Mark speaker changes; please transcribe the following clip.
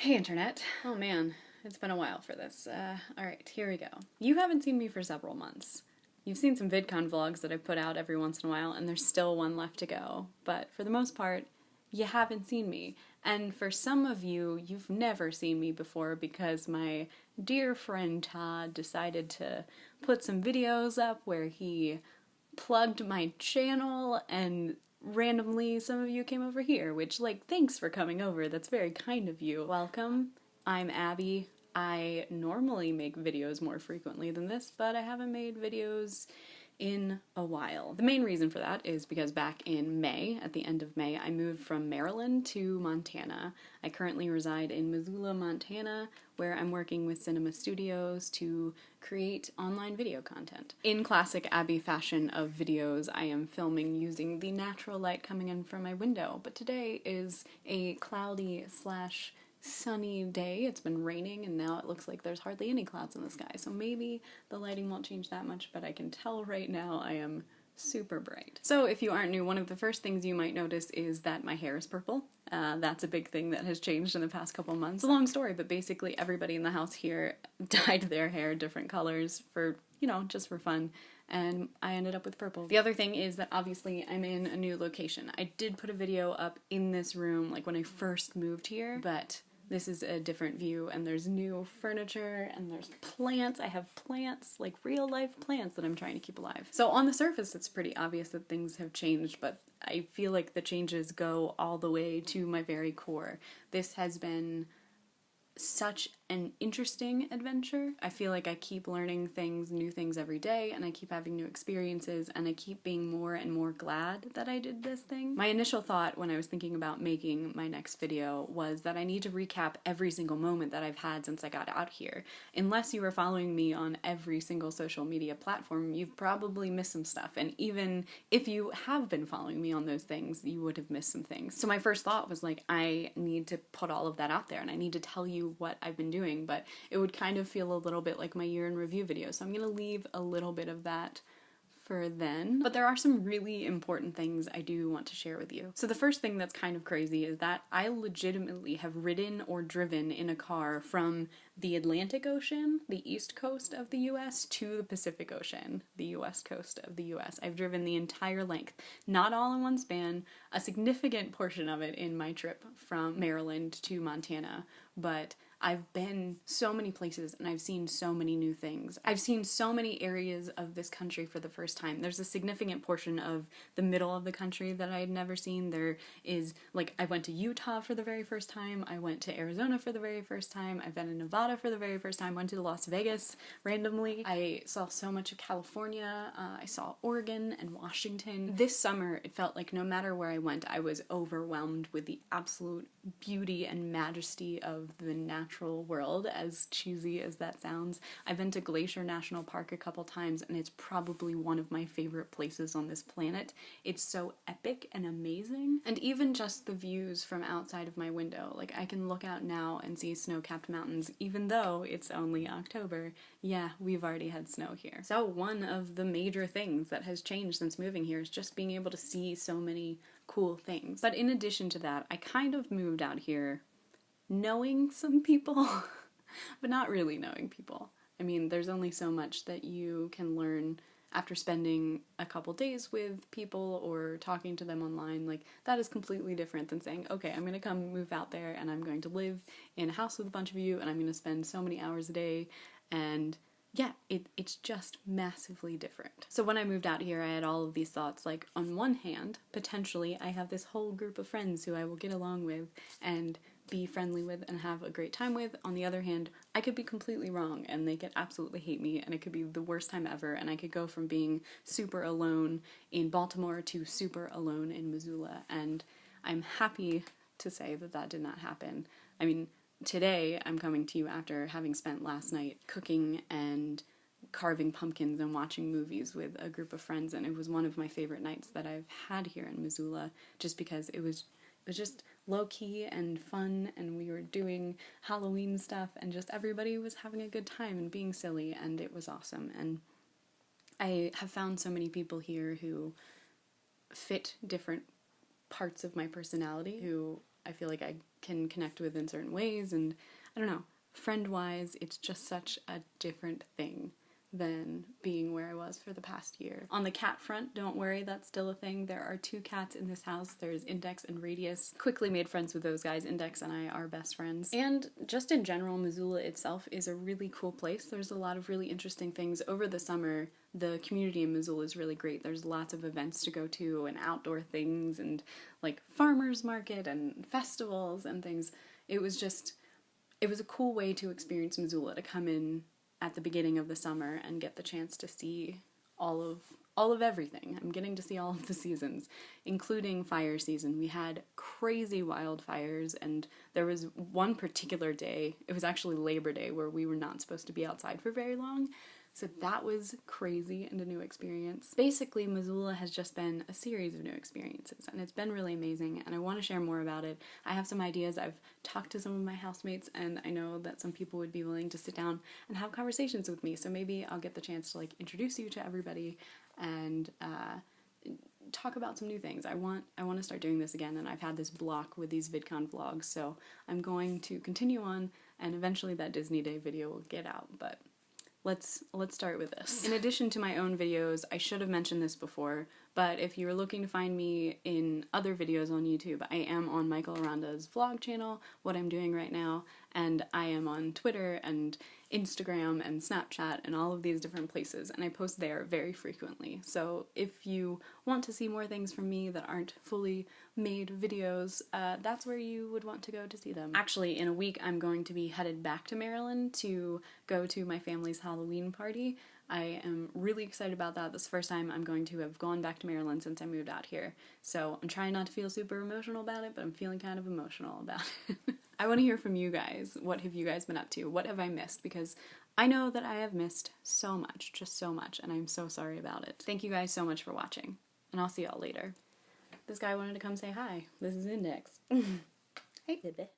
Speaker 1: Hey, Internet. Oh man, it's been a while for this. Uh, Alright, here we go. You haven't seen me for several months. You've seen some VidCon vlogs that I put out every once in a while, and there's still one left to go. But for the most part, you haven't seen me. And for some of you, you've never seen me before because my dear friend Todd decided to put some videos up where he plugged my channel and randomly some of you came over here, which, like, thanks for coming over. That's very kind of you. Welcome. I'm Abby. I normally make videos more frequently than this, but I haven't made videos in a while. The main reason for that is because back in May, at the end of May, I moved from Maryland to Montana. I currently reside in Missoula, Montana, where I'm working with Cinema Studios to create online video content. In classic Abby fashion of videos, I am filming using the natural light coming in from my window, but today is a cloudy slash sunny day. It's been raining and now it looks like there's hardly any clouds in the sky. So maybe the lighting won't change that much, but I can tell right now I am super bright. So if you aren't new, one of the first things you might notice is that my hair is purple. Uh, that's a big thing that has changed in the past couple months. Long story, but basically everybody in the house here dyed their hair different colors for, you know, just for fun and I ended up with purple. The other thing is that obviously I'm in a new location. I did put a video up in this room like when I first moved here, but this is a different view and there's new furniture and there's plants. I have plants, like real life plants that I'm trying to keep alive. So on the surface it's pretty obvious that things have changed, but I feel like the changes go all the way to my very core. This has been such an interesting adventure. I feel like I keep learning things, new things every day, and I keep having new experiences, and I keep being more and more glad that I did this thing. My initial thought when I was thinking about making my next video was that I need to recap every single moment that I've had since I got out here. Unless you were following me on every single social media platform, you've probably missed some stuff, and even if you have been following me on those things, you would have missed some things. So my first thought was like, I need to put all of that out there, and I need to tell you what I've been doing but it would kind of feel a little bit like my year in review video. So I'm going to leave a little bit of that for then. But there are some really important things I do want to share with you. So the first thing that's kind of crazy is that I legitimately have ridden or driven in a car from the Atlantic Ocean, the east coast of the US, to the Pacific Ocean, the west coast of the US. I've driven the entire length, not all in one span, a significant portion of it in my trip from Maryland to Montana, but I've been so many places and I've seen so many new things. I've seen so many areas of this country for the first time. There's a significant portion of the middle of the country that I had never seen. There is, like, I went to Utah for the very first time, I went to Arizona for the very first time, I've been in Nevada for the very first time, went to Las Vegas randomly. I saw so much of California, uh, I saw Oregon and Washington. This summer, it felt like no matter where I went, I was overwhelmed with the absolute beauty and majesty of the natural natural world, as cheesy as that sounds. I've been to Glacier National Park a couple times and it's probably one of my favorite places on this planet. It's so epic and amazing. And even just the views from outside of my window, like I can look out now and see snow-capped mountains even though it's only October. Yeah, we've already had snow here. So one of the major things that has changed since moving here is just being able to see so many cool things. But in addition to that, I kind of moved out here knowing some people, but not really knowing people. I mean, there's only so much that you can learn after spending a couple days with people or talking to them online. Like, that is completely different than saying, okay, I'm gonna come move out there and I'm going to live in a house with a bunch of you and I'm gonna spend so many hours a day and yeah, it, it's just massively different. So when I moved out here, I had all of these thoughts like, on one hand, potentially I have this whole group of friends who I will get along with and be friendly with and have a great time with. On the other hand, I could be completely wrong and they could absolutely hate me and it could be the worst time ever and I could go from being super alone in Baltimore to super alone in Missoula and I'm happy to say that that did not happen. I mean, today I'm coming to you after having spent last night cooking and carving pumpkins and watching movies with a group of friends and it was one of my favorite nights that I've had here in Missoula just because it was it was just low key and fun, and we were doing Halloween stuff, and just everybody was having a good time and being silly, and it was awesome. And I have found so many people here who fit different parts of my personality, who I feel like I can connect with in certain ways, and I don't know, friend wise, it's just such a different thing than being where I was for the past year. On the cat front, don't worry, that's still a thing. There are two cats in this house. There's Index and Radius. Quickly made friends with those guys. Index and I are best friends. And just in general, Missoula itself is a really cool place. There's a lot of really interesting things. Over the summer, the community in Missoula is really great. There's lots of events to go to and outdoor things and like farmers market and festivals and things. It was just it was a cool way to experience Missoula to come in at the beginning of the summer and get the chance to see all of all of everything. I'm getting to see all of the seasons, including fire season. We had crazy wildfires and there was one particular day, it was actually Labor Day where we were not supposed to be outside for very long so that was crazy and a new experience. Basically, Missoula has just been a series of new experiences, and it's been really amazing, and I want to share more about it. I have some ideas. I've talked to some of my housemates, and I know that some people would be willing to sit down and have conversations with me, so maybe I'll get the chance to like introduce you to everybody and uh, talk about some new things. I want I want to start doing this again and I've had this block with these VidCon vlogs so I'm going to continue on and eventually that Disney Day video will get out but let's let's start with this. In addition to my own videos, I should have mentioned this before, but if you're looking to find me in other videos on YouTube, I am on Michael Aranda's vlog channel, what I'm doing right now, and I am on Twitter and Instagram and Snapchat and all of these different places, and I post there very frequently. So if you want to see more things from me that aren't fully made videos, uh, that's where you would want to go to see them. Actually, in a week, I'm going to be headed back to Maryland to go to my family's Halloween party. I am really excited about that. This is the first time I'm going to have gone back to Maryland since I moved out here. So I'm trying not to feel super emotional about it, but I'm feeling kind of emotional about it. I want to hear from you guys. What have you guys been up to? What have I missed? Because I know that I have missed so much, just so much, and I'm so sorry about it. Thank you guys so much for watching, and I'll see y'all later. This guy wanted to come say hi. This is Index. hey, baby.